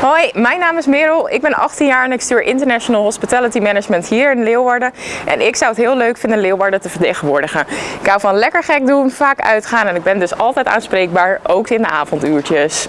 Hoi, mijn naam is Merel. Ik ben 18 jaar en ik stuur International Hospitality Management hier in Leeuwarden. En ik zou het heel leuk vinden Leeuwarden te vertegenwoordigen. Ik hou van lekker gek doen, vaak uitgaan en ik ben dus altijd aanspreekbaar, ook in de avonduurtjes.